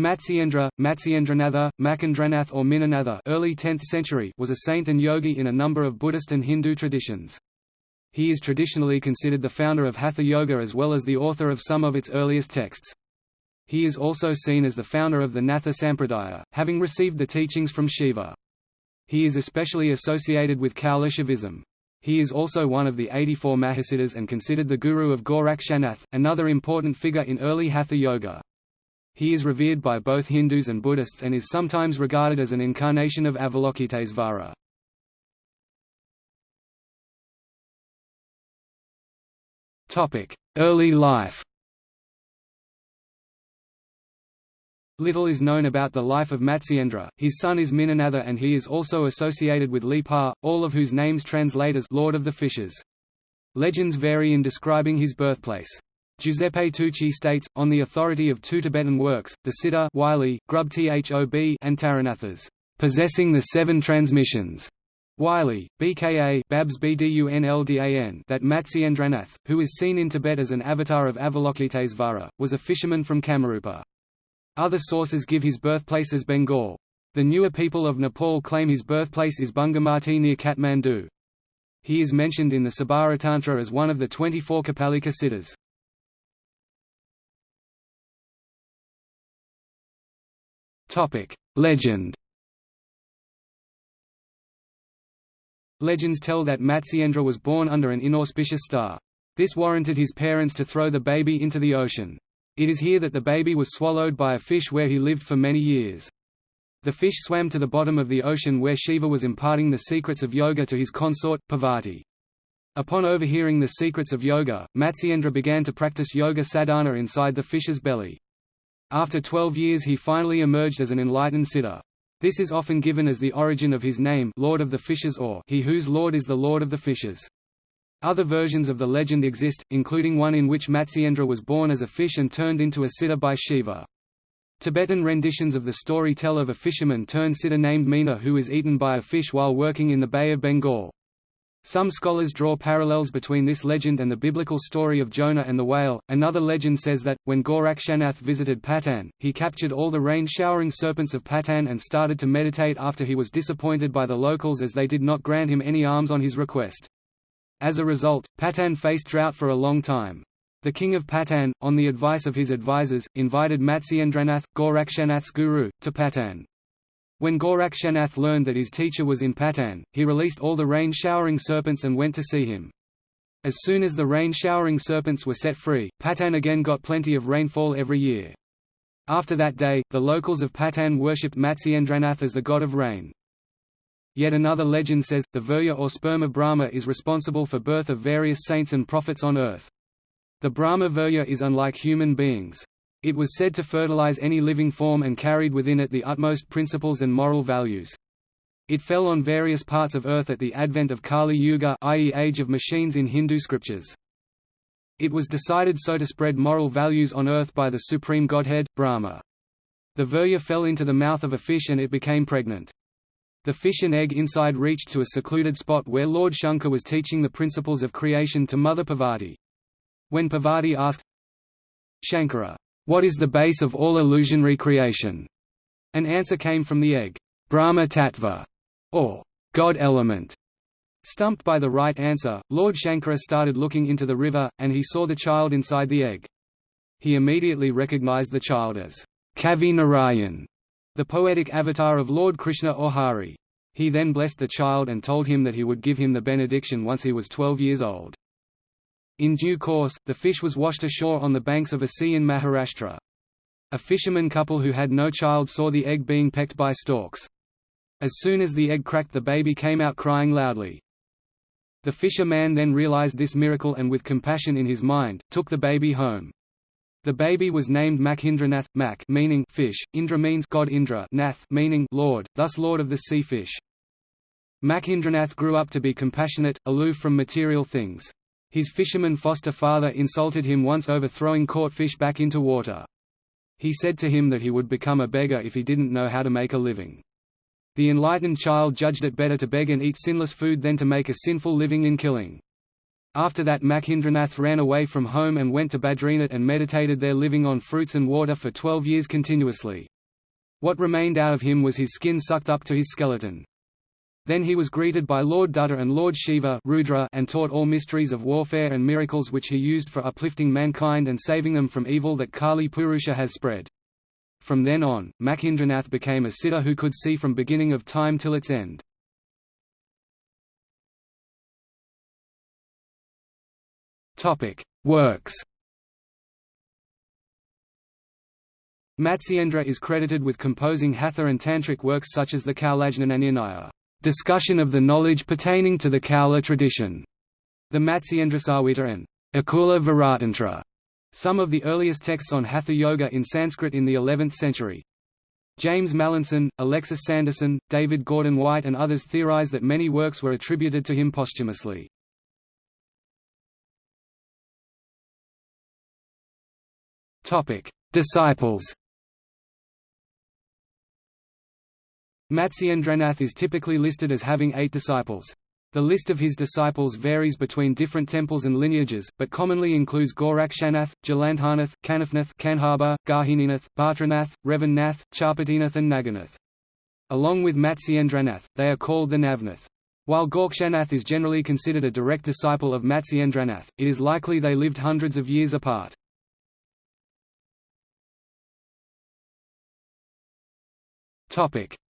Matsyendra, Matsyendranatha, Makendranath or Minanatha early 10th century was a saint and yogi in a number of Buddhist and Hindu traditions. He is traditionally considered the founder of Hatha Yoga as well as the author of some of its earliest texts. He is also seen as the founder of the Natha Sampradaya, having received the teachings from Shiva. He is especially associated with Kaulashaivism. He is also one of the 84 Mahasiddhas and considered the guru of Gorakshanath, another important figure in early Hatha Yoga. He is revered by both Hindus and Buddhists and is sometimes regarded as an incarnation of Avalokitesvara. Early life Little is known about the life of Matsyendra, his son is Minanatha and he is also associated with Lipa, all of whose names translate as Lord of the Fishes. Legends vary in describing his birthplace. Giuseppe Tucci states, on the authority of two Tibetan works, the Siddha Wylie, Grub Thob and Taranathas, possessing the seven transmissions. Wylie, BKA Babs BDUNLDAN that Matsyendranath, who is seen in Tibet as an avatar of Avalokitesvara, was a fisherman from Kamarupa. Other sources give his birthplace as Bengal. The Newar people of Nepal claim his birthplace is Bungamati near Kathmandu. He is mentioned in the Sabaratantra as one of the 24 Kapalika siddhas. Legend Legends tell that Matsyendra was born under an inauspicious star. This warranted his parents to throw the baby into the ocean. It is here that the baby was swallowed by a fish where he lived for many years. The fish swam to the bottom of the ocean where Shiva was imparting the secrets of yoga to his consort, Parvati. Upon overhearing the secrets of yoga, Matsyendra began to practice yoga sadhana inside the fish's belly. After 12 years he finally emerged as an enlightened siddha. This is often given as the origin of his name Lord of the Fishes or he whose Lord is the Lord of the Fishes. Other versions of the legend exist, including one in which Matsyendra was born as a fish and turned into a siddha by Shiva. Tibetan renditions of the story tell of a fisherman turned siddha named Meena who is eaten by a fish while working in the Bay of Bengal. Some scholars draw parallels between this legend and the biblical story of Jonah and the whale. Another legend says that, when Gorakshanath visited Patan, he captured all the rain showering serpents of Patan and started to meditate after he was disappointed by the locals as they did not grant him any alms on his request. As a result, Patan faced drought for a long time. The king of Patan, on the advice of his advisers, invited Matsyendranath, Gorakshanath's guru, to Patan. When Gorakshanath learned that his teacher was in Patan, he released all the rain-showering serpents and went to see him. As soon as the rain-showering serpents were set free, Patan again got plenty of rainfall every year. After that day, the locals of Patan worshipped Matsyendranath as the god of rain. Yet another legend says, the Virya or sperm of Brahma is responsible for birth of various saints and prophets on earth. The Brahma Virya is unlike human beings. It was said to fertilize any living form and carried within it the utmost principles and moral values. It fell on various parts of Earth at the advent of Kali Yuga i.e. Age of Machines in Hindu scriptures. It was decided so to spread moral values on Earth by the supreme godhead, Brahma. The Virya fell into the mouth of a fish and it became pregnant. The fish and egg inside reached to a secluded spot where Lord Shankar was teaching the principles of creation to Mother Parvati. When Parvati asked Shankara, what is the base of all illusionary creation? An answer came from the egg, Brahma Tattva, or God element. Stumped by the right answer, Lord Shankara started looking into the river, and he saw the child inside the egg. He immediately recognized the child as Kavi Narayan, the poetic avatar of Lord Krishna or Hari. He then blessed the child and told him that he would give him the benediction once he was 12 years old. In due course, the fish was washed ashore on the banks of a sea in Maharashtra. A fisherman couple who had no child saw the egg being pecked by storks. As soon as the egg cracked the baby came out crying loudly. The fisherman then realized this miracle and with compassion in his mind, took the baby home. The baby was named Makhindranath, Mak meaning fish, Indra means God Indra, Nath meaning Lord, thus Lord of the sea fish. Makhindranath grew up to be compassionate, aloof from material things. His fisherman foster father insulted him once over throwing caught fish back into water. He said to him that he would become a beggar if he didn't know how to make a living. The enlightened child judged it better to beg and eat sinless food than to make a sinful living in killing. After that Makindranath ran away from home and went to Badrinath and meditated there living on fruits and water for twelve years continuously. What remained out of him was his skin sucked up to his skeleton. Then he was greeted by Lord Dutta and Lord Shiva Rudra and taught all mysteries of warfare and miracles which he used for uplifting mankind and saving them from evil that Kali Purusha has spread. From then on, Makindranath became a siddha who could see from beginning of time till its end. Works Matsyendra is credited with composing Hatha and Tantric works such as the Kaulajnananirnaya discussion of the knowledge pertaining to the Kaula tradition, the Matsyendrasamhita and Akula Varatantra, some of the earliest texts on Hatha Yoga in Sanskrit in the 11th century. James Mallinson, Alexis Sanderson, David Gordon White and others theorize that many works were attributed to him posthumously. Disciples Matsyendranath is typically listed as having eight disciples. The list of his disciples varies between different temples and lineages, but commonly includes Gorakshanath, Jalandharnath, Kanifnath, Kanhaba, Gahininath, Bhatranath, Revannath, Charpatinath and Naganath. Along with Matsyendranath, they are called the Navnath. While Gorakshanath is generally considered a direct disciple of Matsyendranath, it is likely they lived hundreds of years apart.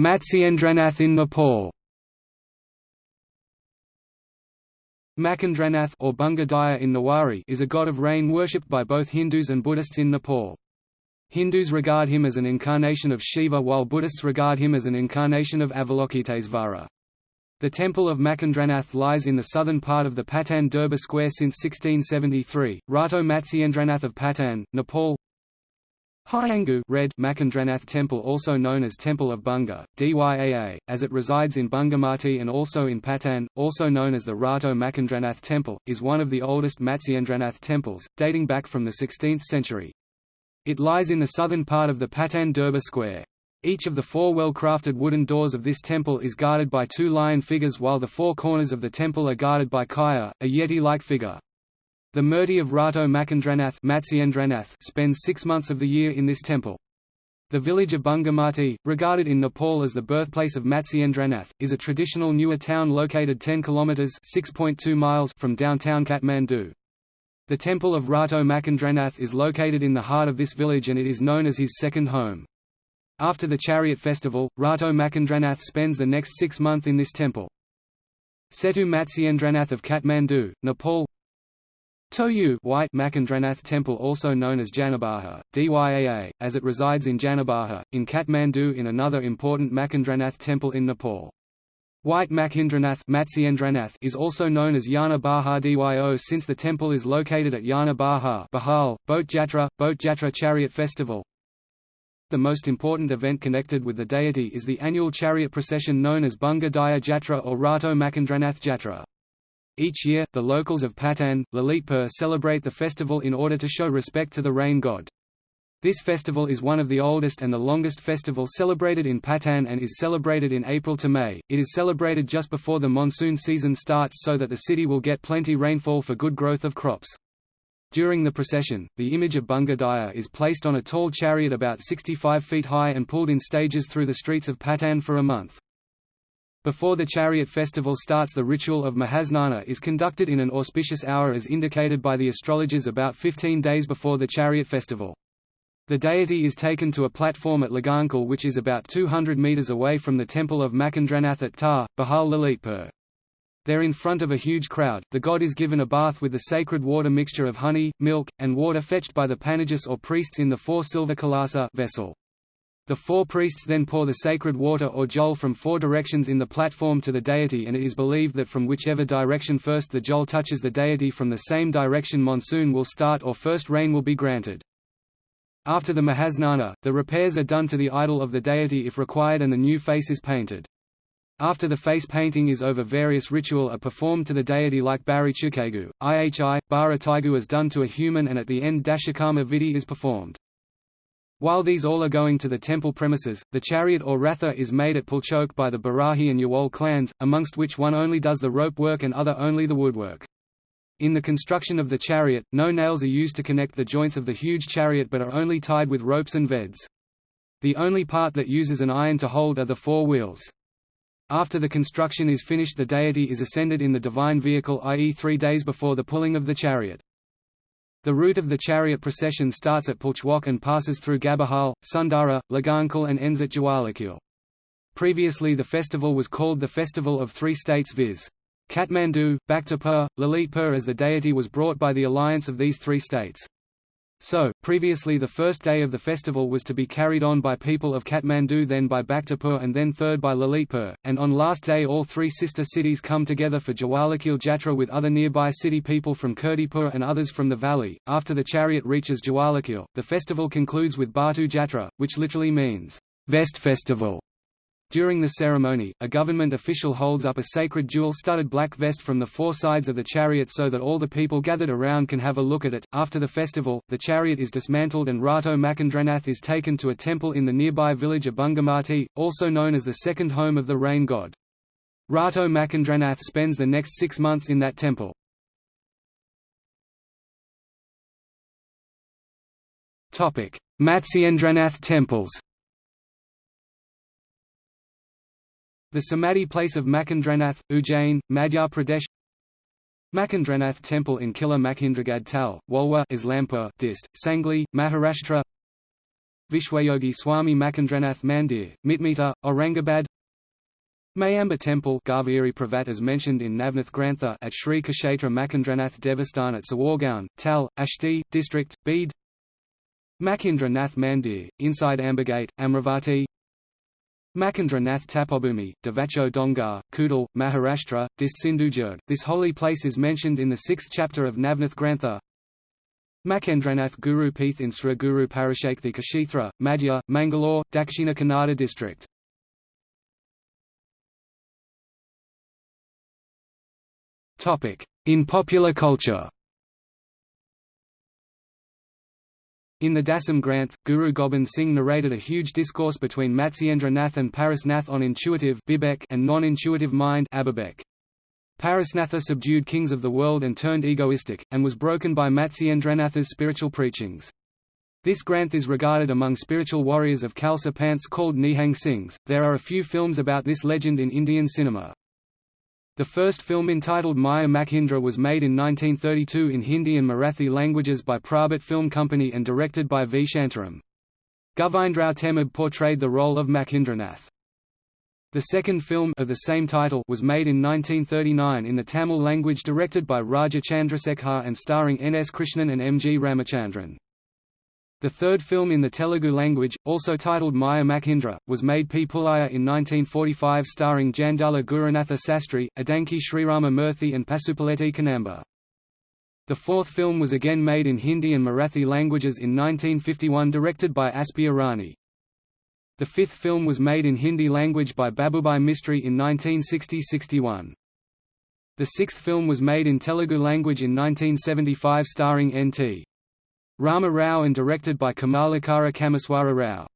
Matsyendranath in Nepal Makindranath or Bunga in Newari is a god of rain worshipped by both Hindus and Buddhists in Nepal. Hindus regard him as an incarnation of Shiva while Buddhists regard him as an incarnation of Avalokitesvara. The temple of Makindranath lies in the southern part of the Patan Durbar Square since 1673. Rato Matsyendranath of Patan, Nepal Hyangu Red Makindranath Temple also known as Temple of Bunga, Dyaa, as it resides in Bungamati and also in Patan, also known as the Rato Makindranath Temple, is one of the oldest Matsyendranath temples, dating back from the 16th century. It lies in the southern part of the Patan Durbar Square. Each of the four well-crafted wooden doors of this temple is guarded by two lion figures while the four corners of the temple are guarded by Kaya, a yeti-like figure. The Murti of Rato Makindranath spends six months of the year in this temple. The village of Bungamati, regarded in Nepal as the birthplace of Matsyendranath, is a traditional Newar town located 10 kilometers (6.2 miles) from downtown Kathmandu. The temple of Rato Makindranath is located in the heart of this village and it is known as his second home. After the chariot festival, Rato Makindranath spends the next six months in this temple. Seto Matsyendranath of Kathmandu, Nepal Toyu White Makindranath Temple also known as Janabaha, Dyaa, as it resides in Janabaha, in Kathmandu in another important Makindranath temple in Nepal. White Makindranath is also known as Yana Baha Dyo since the temple is located at Yana Baha Bahal, Boat Jatra, Boat Jatra Chariot Festival. The most important event connected with the deity is the annual chariot procession known as Bunga Daya Jatra or Rato Makindranath Jatra. Each year, the locals of Patan, Lalitpur celebrate the festival in order to show respect to the rain god. This festival is one of the oldest and the longest festival celebrated in Patan and is celebrated in April to May. It is celebrated just before the monsoon season starts so that the city will get plenty rainfall for good growth of crops. During the procession, the image of Bunga is placed on a tall chariot about 65 feet high and pulled in stages through the streets of Patan for a month. Before the chariot festival starts the ritual of Mahasnana is conducted in an auspicious hour as indicated by the astrologers about 15 days before the chariot festival. The deity is taken to a platform at Lagankhel which is about 200 metres away from the temple of Makindranath at Tar, Bahal Lalitpur. There in front of a huge crowd, the god is given a bath with the sacred water mixture of honey, milk, and water fetched by the panagas or priests in the four silver kalasa vessel. The four priests then pour the sacred water or jol from four directions in the platform to the deity and it is believed that from whichever direction first the jol touches the deity from the same direction monsoon will start or first rain will be granted. After the Mahasnana, the repairs are done to the idol of the deity if required and the new face is painted. After the face painting is over various ritual are performed to the deity like Bari Chukegu, Ihi, Bara Taigu is done to a human and at the end Dashakarma Vidhi is performed. While these all are going to the temple premises, the chariot or ratha is made at Pulchowk by the Barahi and Yawol clans, amongst which one only does the rope work and other only the woodwork. In the construction of the chariot, no nails are used to connect the joints of the huge chariot but are only tied with ropes and veds. The only part that uses an iron to hold are the four wheels. After the construction is finished the deity is ascended in the divine vehicle i.e. three days before the pulling of the chariot. The route of the chariot procession starts at Pulchowk and passes through Gabahal, Sundara, Lagankhel and ends at Jawalakhel. Previously the festival was called the Festival of Three States viz. Kathmandu, Bhaktapur, Lalitpur as the deity was brought by the alliance of these three states. So, previously the first day of the festival was to be carried on by people of Kathmandu then by Bhaktapur and then third by Lalitpur, and on last day all three sister cities come together for Jawalakhel Jatra with other nearby city people from Kirtipur and others from the valley. After the chariot reaches Jawalakhel, the festival concludes with Bhoto Jatra, which literally means, Vest Festival. During the ceremony, a government official holds up a sacred jewel-studded black vest from the four sides of the chariot so that all the people gathered around can have a look at it. After the festival, the chariot is dismantled and Rato Makendranath is taken to a temple in the nearby village of Bungamati, also known as the second home of the rain god. Rato Makendranath spends the next six months in that temple. Matsyendranath temples The Samadhi place of Makendranath, Ujjain, Madhya Pradesh. Makendranath Temple in Killa Makhindragad Tal, Walwa Islampur dist, Sangli, Maharashtra. Vishwayogi Swami Makendranath Mandir, Mitmita, Aurangabad. Mayamba Temple Garviri Pravat as mentioned in Navnath Grantha at Sri Kshetra Makendranath Devasthan at Sawargaon, Tal, Ashti, District, Bede. Makhindra Nath Mandir, inside Ambagate, Amravati Makandra Nath Tapobhumi, Devacho Dongar, Kudal, Maharashtra, Dist Sindhudurg. This holy place is mentioned in the sixth chapter of Navnath Grantha. Makendranath Guru Peeth in Sri Guru Parashakthi Kashithra, Madhya, Mangalore, Dakshina Kannada district. In popular culture In the Dasam Granth, Guru Gobind Singh narrated a huge discourse between Matsyendra Nath and Parasnath on intuitive and non-intuitive mind Parasnatha subdued kings of the world and turned egoistic, and was broken by Matsyendranath's spiritual preachings. This Granth is regarded among spiritual warriors of Khalsa Panths called Nihang Singhs. There are a few films about this legend in Indian cinema. The first film entitled Maya Makhindra was made in 1932 in Hindi and Marathi languages by Prabhat Film Company and directed by V. Shantaram. Govindrao Tembe portrayed the role of Makhindranath. The second film of the same title was made in 1939 in the Tamil language directed by Raja Chandrasekhar and starring N. S. Krishnan and M. G. Ramachandran. The third film in the Telugu language, also titled Maya Makhindra, was made P. Pullaya in 1945 starring Jandala Gurunatha Sastry, Adanki Srirama Murthy and Pasupuleti Kanamba. The fourth film was again made in Hindi and Marathi languages in 1951 directed by Aspi Irani. The fifth film was made in Hindi language by Babubhai Mistry in 1960–61. The sixth film was made in Telugu language in 1975 starring N.T. Rama Rao and directed by Kamalakara Kameswara Rao.